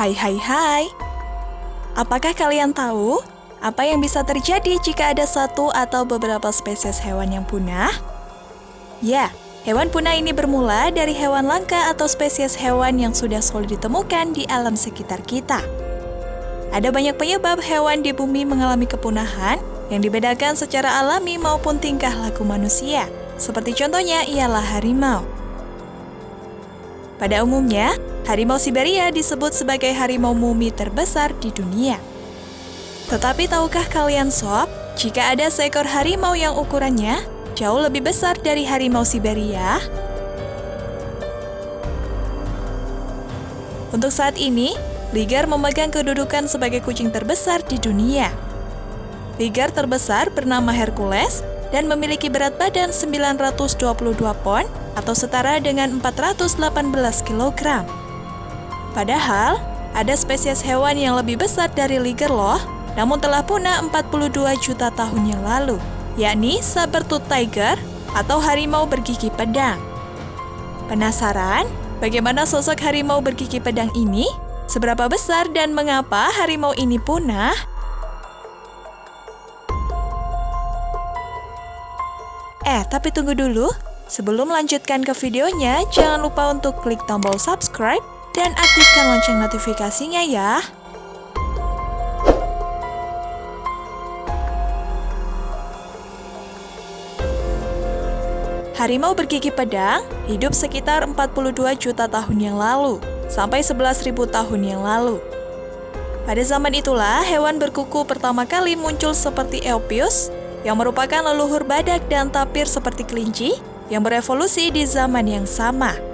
Hai hai hai. Apakah kalian tahu apa yang bisa terjadi jika ada satu atau beberapa spesies hewan yang punah? Ya, hewan punah ini bermula dari hewan langka atau spesies hewan yang sudah sulit ditemukan di alam sekitar kita. Ada banyak penyebab hewan di bumi mengalami kepunahan yang dibedakan secara alami maupun tingkah laku manusia. Seperti contohnya ialah harimau. Pada umumnya, harimau Siberia disebut sebagai harimau mumi terbesar di dunia. Tetapi tahukah kalian sob, jika ada seekor harimau yang ukurannya jauh lebih besar dari harimau Siberia? Untuk saat ini, Ligar memegang kedudukan sebagai kucing terbesar di dunia. Ligar terbesar bernama Hercules dan memiliki berat badan 922 pon atau setara dengan 418 kg. Padahal, ada spesies hewan yang lebih besar dari liger loh, namun telah punah 42 juta tahun yang lalu, yakni saber-tooth tiger atau harimau bergigi pedang. Penasaran bagaimana sosok harimau bergigi pedang ini? Seberapa besar dan mengapa harimau ini punah? Eh, tapi tunggu dulu. Sebelum melanjutkan ke videonya, jangan lupa untuk klik tombol subscribe dan aktifkan lonceng notifikasinya ya. Harimau bergigi pedang hidup sekitar 42 juta tahun yang lalu, sampai 11.000 tahun yang lalu. Pada zaman itulah, hewan berkuku pertama kali muncul seperti Eopius, yang merupakan leluhur badak dan tapir seperti kelinci, yang berevolusi di zaman yang sama.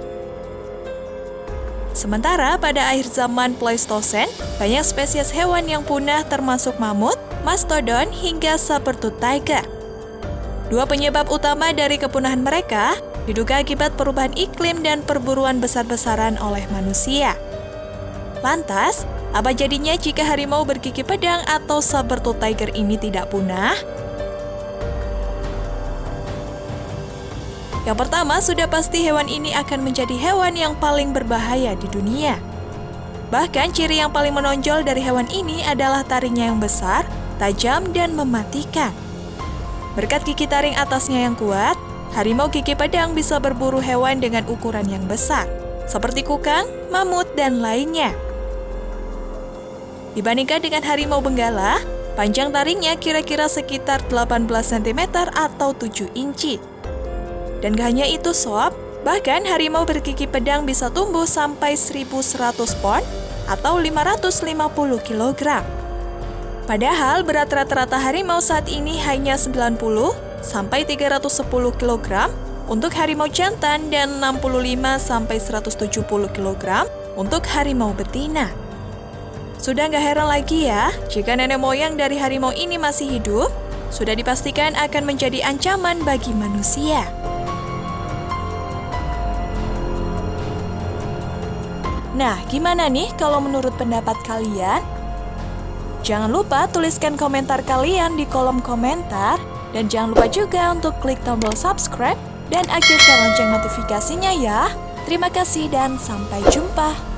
Sementara pada akhir zaman Pleistosen, banyak spesies hewan yang punah termasuk mamut, mastodon, hingga saber-tooth tiger. Dua penyebab utama dari kepunahan mereka diduga akibat perubahan iklim dan perburuan besar-besaran oleh manusia. Lantas, apa jadinya jika harimau bergigi pedang atau saber-tooth tiger ini tidak punah? Yang pertama, sudah pasti hewan ini akan menjadi hewan yang paling berbahaya di dunia. Bahkan ciri yang paling menonjol dari hewan ini adalah taringnya yang besar, tajam, dan mematikan. Berkat gigi taring atasnya yang kuat, harimau gigi pedang bisa berburu hewan dengan ukuran yang besar, seperti kukang, mamut, dan lainnya. Dibandingkan dengan harimau benggala, panjang taringnya kira-kira sekitar 18 cm atau 7 inci. Dan gak hanya itu sob, bahkan harimau bergigi pedang bisa tumbuh sampai 1100 pon atau 550 kg. Padahal berat rata-rata harimau saat ini hanya 90 sampai 310 kg untuk harimau jantan dan 65 sampai 170 kg untuk harimau betina. Sudah nggak heran lagi ya, jika nenek moyang dari harimau ini masih hidup, sudah dipastikan akan menjadi ancaman bagi manusia. Nah, gimana nih kalau menurut pendapat kalian? Jangan lupa tuliskan komentar kalian di kolom komentar. Dan jangan lupa juga untuk klik tombol subscribe dan aktifkan lonceng notifikasinya ya. Terima kasih dan sampai jumpa.